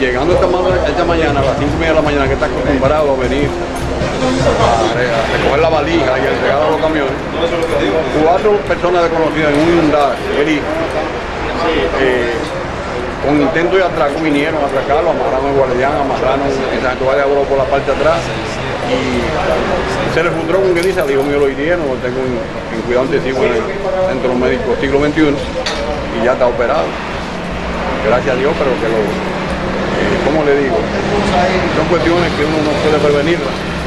llegando esta, ma- esta mañana, a las 5 y media de la mañana, que está acostumbrado a venir a, re- a recoger la valija y a entregar a los camiones, cuatro personas desconocidas en un Hyundai, Eri, eh, con intento de atraco vinieron a atracarlo, amarraron al guardián, amarraron el Valle Agro por la parte de atrás y se le fundó con que dice, al hijo mío lo hirieron, tengo en, en cuidado intensivo en el centro médico siglo XXI y ya está operado. Gracias a Dios, pero que lo, eh, ¿cómo le digo? Son cuestiones que uno no puede prevenirlas.